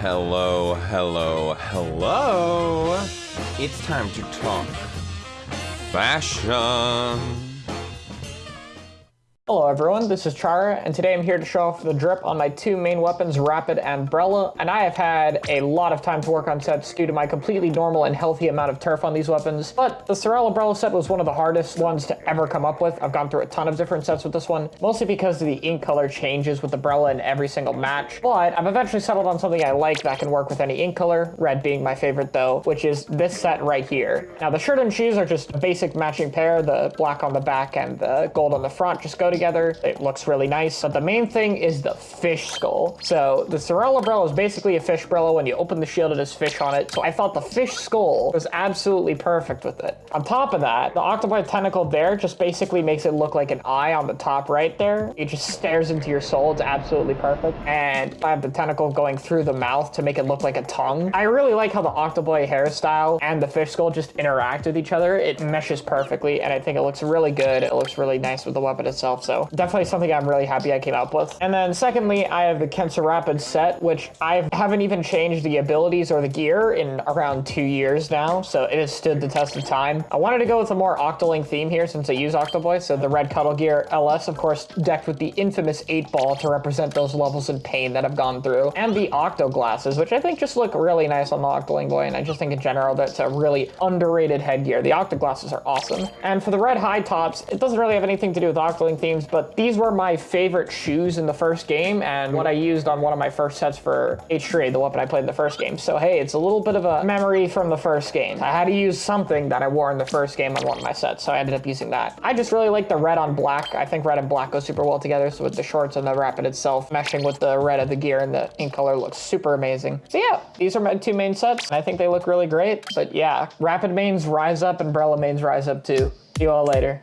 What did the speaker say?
Hello, hello, hello. It's time to talk fashion. Hello everyone, this is Chara, and today I'm here to show off the drip on my two main weapons, Rapid and Brella, and I have had a lot of time to work on sets due to my completely normal and healthy amount of turf on these weapons, but the Sorella Brella set was one of the hardest ones to ever come up with. I've gone through a ton of different sets with this one, mostly because the ink color changes with the Brella in every single match, but I've eventually settled on something I like that can work with any ink color, red being my favorite though, which is this set right here. Now the shirt and shoes are just a basic matching pair, the black on the back and the gold on the front just go together together. It looks really nice. But the main thing is the fish skull. So the Sorella Brella is basically a fish Brella. When you open the shield, it has fish on it. So I thought the fish skull was absolutely perfect with it. On top of that, the octopi tentacle there just basically makes it look like an eye on the top right there. It just stares into your soul. It's absolutely perfect. And I have the tentacle going through the mouth to make it look like a tongue. I really like how the octopi hairstyle and the fish skull just interact with each other. It meshes perfectly, and I think it looks really good. It looks really nice with the weapon itself. So definitely something I'm really happy I came up with. And then secondly, I have the Kensa Rapid set, which I haven't even changed the abilities or the gear in around two years now, so it has stood the test of time. I wanted to go with a more Octoling theme here since I use Octoboy, so the red Cuttlegear LS, of course, decked with the infamous 8 ball to represent those levels of pain that I've gone through, and the Octo glasses, which I think just look really nice on the Octoling boy, and I just think in general that's a really underrated headgear. The Octo glasses are awesome. And for the red high tops, it doesn't really have anything to do with Octoling themes, but these were my favorite shoes in the first game and what I used on one of my first sets for H3, the weapon I played in the first game. So hey, it's a little bit of a memory from the first game. I had to use something that I wore in the first game on one of my sets, so I ended up using that. I just really like the red on black. I think red and black go super well together, so with the shorts and the Rapid itself meshing with the red of the gear and the ink color looks super amazing. So yeah, these are my two main sets, I think they look really great. But yeah, Rapid mains rise up and Brella mains rise up too. See you all later.